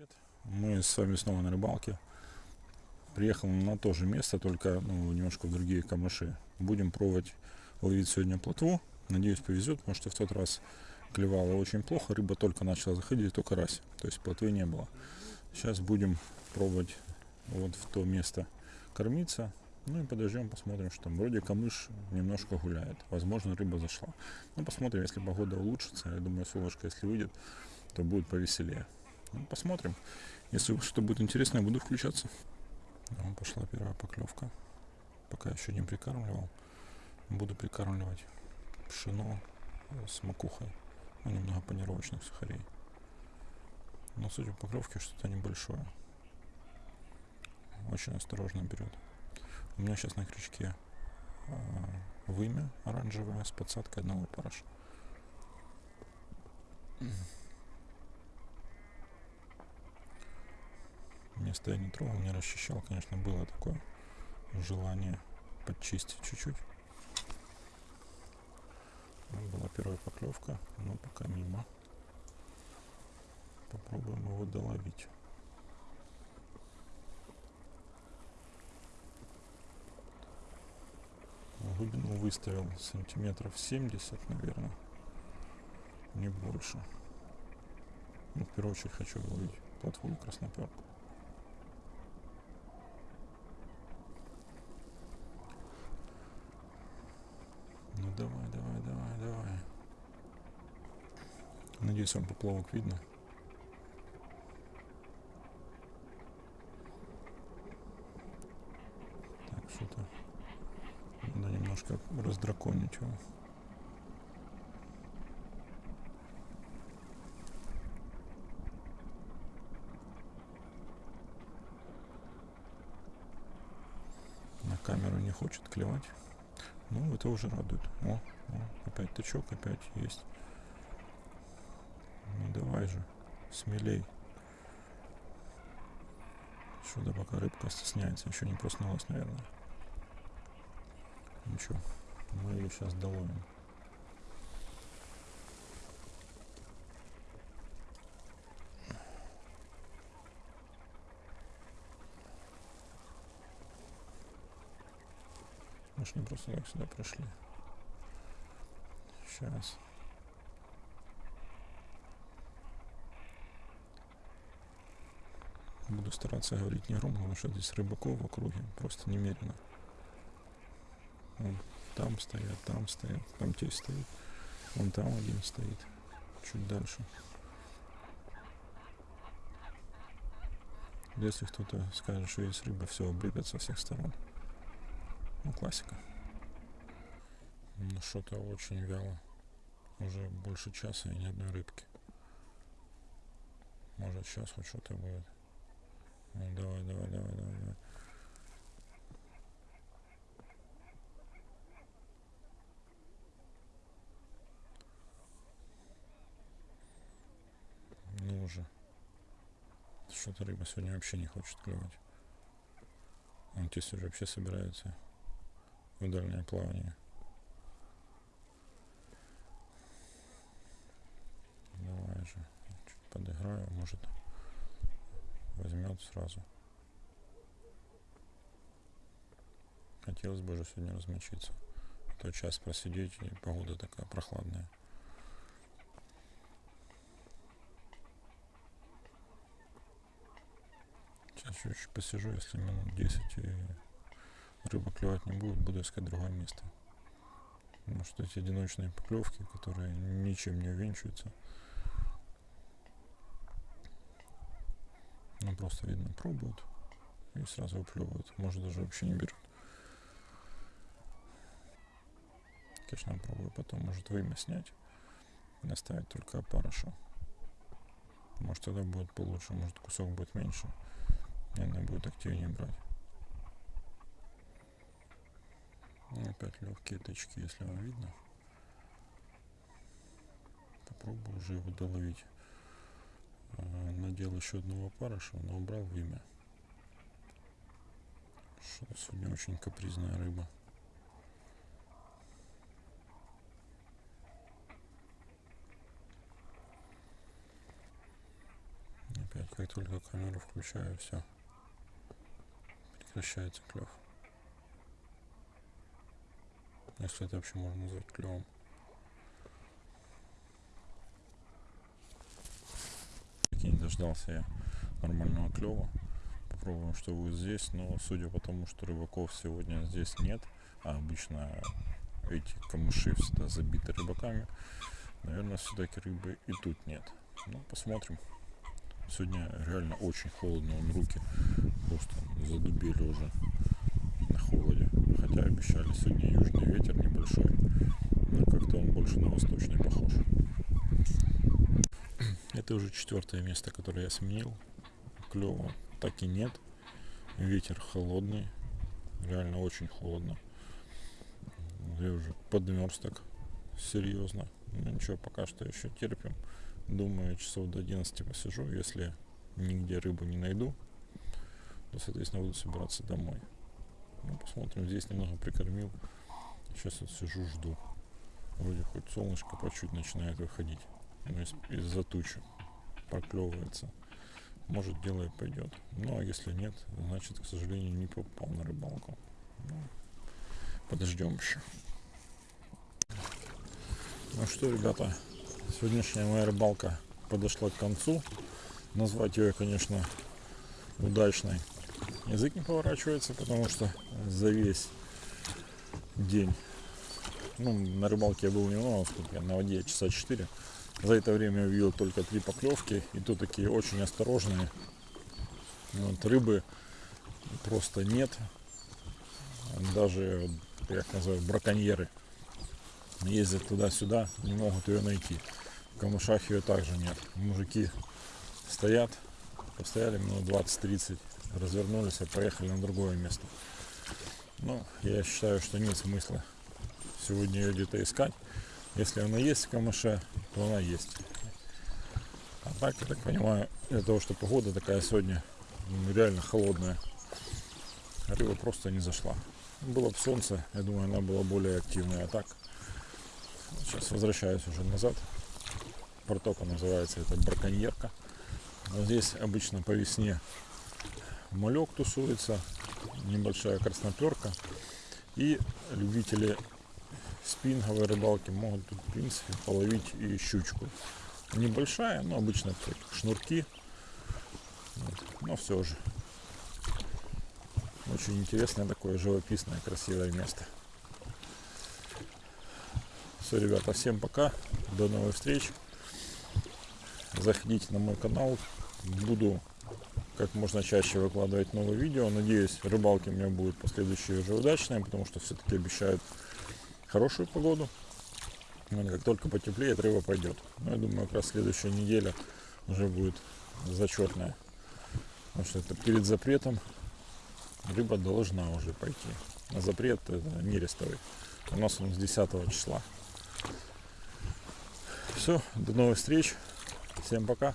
привет! Мы с вами снова на рыбалке. Приехал на то же место, только ну, немножко другие камыши. Будем пробовать ловить сегодня плотву. Надеюсь, повезет, потому что в тот раз клевало очень плохо. Рыба только начала заходить, только раз. То есть плотвы не было. Сейчас будем пробовать вот в то место кормиться. Ну и подождем, посмотрим, что там. Вроде камыш немножко гуляет. Возможно, рыба зашла. Ну, посмотрим, если погода улучшится. Я думаю, солнышко, если выйдет, то будет повеселее. Ну, посмотрим. Если что будет интересно, я буду включаться. Ну, пошла первая поклевка. Пока еще не прикармливал. Буду прикармливать пшено с макухой. Ну, немного панировочных сухарей. Но судя по поклевке, что-то небольшое. Очень осторожно берет. У меня сейчас на крючке э, вымя оранжевое с подсадкой одного параша. Место я не трогал, не расчищал. Конечно, было такое желание подчистить чуть-чуть. Была первая поклевка, но пока мимо. Попробуем его доловить. Глубину выставил сантиметров 70, наверное. Не больше. Ну, в первую очередь хочу ловить платформу красноперку. Ну давай, давай, давай, давай. Надеюсь, вам поплавок видно. Так, что-то надо немножко раздраконить его. На камеру не хочет клевать. Ну, это уже радует. О, о, опять тычок, опять есть. Ну, давай же, смелей. Сюда пока рыбка стесняется, еще не проснулась, наверное. Ничего, мы ее сейчас доловим. Может не просто так сюда прошли. Сейчас. Буду стараться говорить не громко, потому что здесь рыбаков в округе просто немерено. Вон там стоят, там стоят, там те стоит. Вон там один стоит. Чуть дальше. Если кто-то скажет, что есть рыба, все облепят со всех сторон. Ну, классика. Ну, что-то очень вяло. Уже больше часа и ни одной рыбки. Может, сейчас хоть что-то будет. Давай, давай, давай, давай, давай. Ну уже. Что-то рыба сегодня вообще не хочет клевать. Здесь уже вообще собирается в дальнее плавание. Давай же, чуть подыграю, может возьмет сразу. Хотелось бы уже сегодня размочиться. А то час просидеть, и погода такая прохладная. Сейчас чуть-чуть посижу, если минут 10 и рыба клевать не будет, буду искать другое место. Потому что эти одиночные поклевки, которые ничем не увенчиваются, ну просто видно, пробуют и сразу выплевывают. Может даже вообще не берут. Конечно, пробую потом, может вымя снять и оставить только опарыша. Может тогда будет получше, может кусок будет меньше, и она будет активнее брать. Опять легкие тычки, если вам видно. Попробую уже его доловить. А, надел еще одного парыша, но убрал вымя. Что сегодня очень капризная рыба. Опять как только камеру включаю, все. Прекращается клев. Если это вообще можно назвать клевом. Не дождался я нормального клева. Попробуем, что будет здесь. Но судя по тому, что рыбаков сегодня здесь нет, а обычно эти камыши всегда забиты рыбаками, наверное, все-таки рыбы и тут нет. Ну, посмотрим. Сегодня реально очень холодно, он руки просто задубели уже на холоде. Хотя обещали сегодня южный ветер небольшой, но как-то он больше на восточный похож. Это уже четвертое место, которое я сменил. Клево так и нет. Ветер холодный, реально очень холодно. Я уже подмерз так серьезно. Ну ничего, пока что еще терпим. Думаю, часов до 11 посижу. Если нигде рыбу не найду, то, соответственно, буду собираться домой. Ну, посмотрим. Здесь немного прикормил. Сейчас вот сижу, жду. Вроде хоть солнышко по чуть начинает выходить. Из- из-за тучи проклевывается. Может, дело и пойдет. Ну, а если нет, значит, к сожалению, не попал на рыбалку. Ну, подождем еще. Ну что, ребята, сегодняшняя моя рыбалка подошла к концу. Назвать ее, конечно, удачной. Язык не поворачивается, потому что за весь день, ну, на рыбалке я был немного, сколько я на воде, часа 4. За это время увидел только три поклевки, и то такие очень осторожные. Вот, рыбы просто нет. Даже, я называю, браконьеры ездят туда-сюда, не могут ее найти. В камышах ее также нет. Мужики стоят, постояли минут 20-30, развернулись и поехали на другое место. Ну, я считаю, что нет смысла сегодня ее где-то искать. Если она есть в камыше, то она есть. А так, я так понимаю, из-за того, что погода такая сегодня м, реально холодная, рыба просто не зашла. Было бы солнце, я думаю, она была более активная. А так, сейчас возвращаюсь уже назад. Протока называется, это браконьерка. Вот здесь обычно по весне малек тусуется, небольшая красноперка. И любители спинговой рыбалки могут тут, в принципе, половить и щучку. Небольшая, но обычно это шнурки. Вот. Но все же. Очень интересное такое живописное, красивое место. Все, ребята, всем пока. До новых встреч. Заходите на мой канал. Буду как можно чаще выкладывать новые видео. Надеюсь, рыбалки у меня будут последующие уже удачные, потому что все-таки обещают хорошую погоду. Вот Как только потеплеет, рыба пойдет. Но я думаю, как раз следующая неделя уже будет зачетная. Потому что это перед запретом рыба должна уже пойти. А запрет это нерестовый. У нас он с 10 числа. Все, до новых встреч. Всем пока.